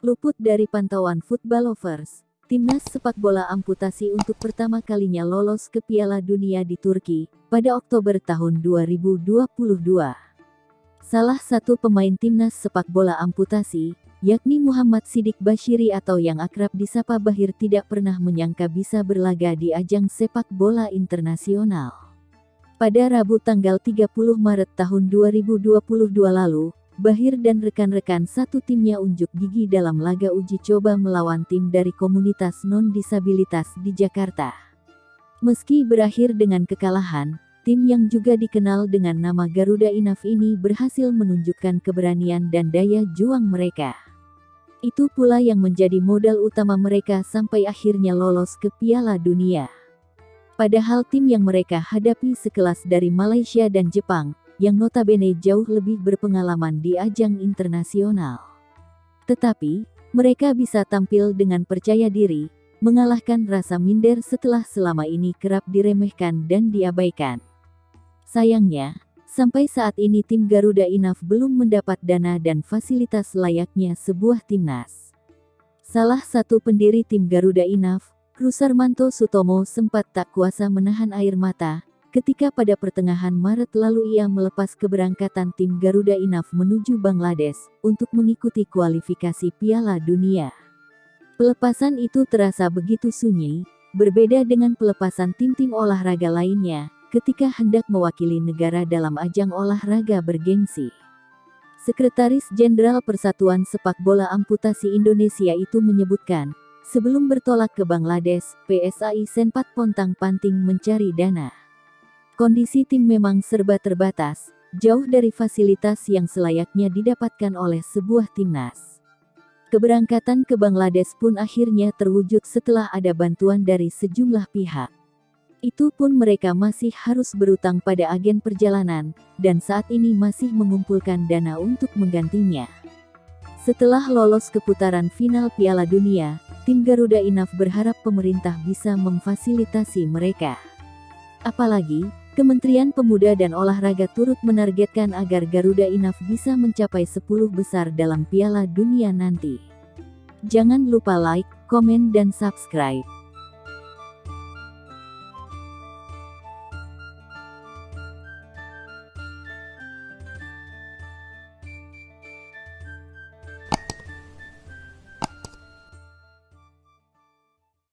Luput dari pantauan football lovers, timnas sepak bola amputasi untuk pertama kalinya lolos ke Piala Dunia di Turki pada Oktober tahun 2022. Salah satu pemain timnas sepak bola amputasi, yakni Muhammad Sidik Bashiri atau yang akrab disapa Bahir tidak pernah menyangka bisa berlaga di ajang sepak bola internasional. Pada Rabu tanggal 30 Maret tahun 2022 lalu, Bahir dan rekan-rekan satu timnya unjuk gigi dalam laga uji coba melawan tim dari komunitas non-disabilitas di Jakarta. Meski berakhir dengan kekalahan, tim yang juga dikenal dengan nama Garuda Inaf ini berhasil menunjukkan keberanian dan daya juang mereka. Itu pula yang menjadi modal utama mereka sampai akhirnya lolos ke Piala Dunia. Padahal tim yang mereka hadapi sekelas dari Malaysia dan Jepang, yang notabene jauh lebih berpengalaman di ajang internasional. Tetapi, mereka bisa tampil dengan percaya diri, mengalahkan rasa minder setelah selama ini kerap diremehkan dan diabaikan. Sayangnya, sampai saat ini tim Garuda Inaf belum mendapat dana dan fasilitas layaknya sebuah timnas. Salah satu pendiri tim Garuda Inaf, Rusarmanto Sutomo sempat tak kuasa menahan air mata, ketika pada pertengahan Maret lalu ia melepas keberangkatan tim Garuda Inaf menuju Bangladesh untuk mengikuti kualifikasi Piala Dunia. Pelepasan itu terasa begitu sunyi, berbeda dengan pelepasan tim-tim olahraga lainnya ketika hendak mewakili negara dalam ajang olahraga bergengsi. Sekretaris Jenderal Persatuan Sepak Bola Amputasi Indonesia itu menyebutkan, sebelum bertolak ke Bangladesh, PSAI Senpat Pontang Panting mencari dana. Kondisi tim memang serba terbatas, jauh dari fasilitas yang selayaknya didapatkan oleh sebuah timnas. Keberangkatan ke Bangladesh pun akhirnya terwujud setelah ada bantuan dari sejumlah pihak. Itu pun mereka masih harus berutang pada agen perjalanan, dan saat ini masih mengumpulkan dana untuk menggantinya. Setelah lolos ke putaran final Piala Dunia, tim Garuda Inaf berharap pemerintah bisa memfasilitasi mereka. Apalagi, Kementerian Pemuda dan Olahraga turut menargetkan agar Garuda Inaf bisa mencapai 10 besar dalam Piala Dunia nanti. Jangan lupa like, komen dan subscribe.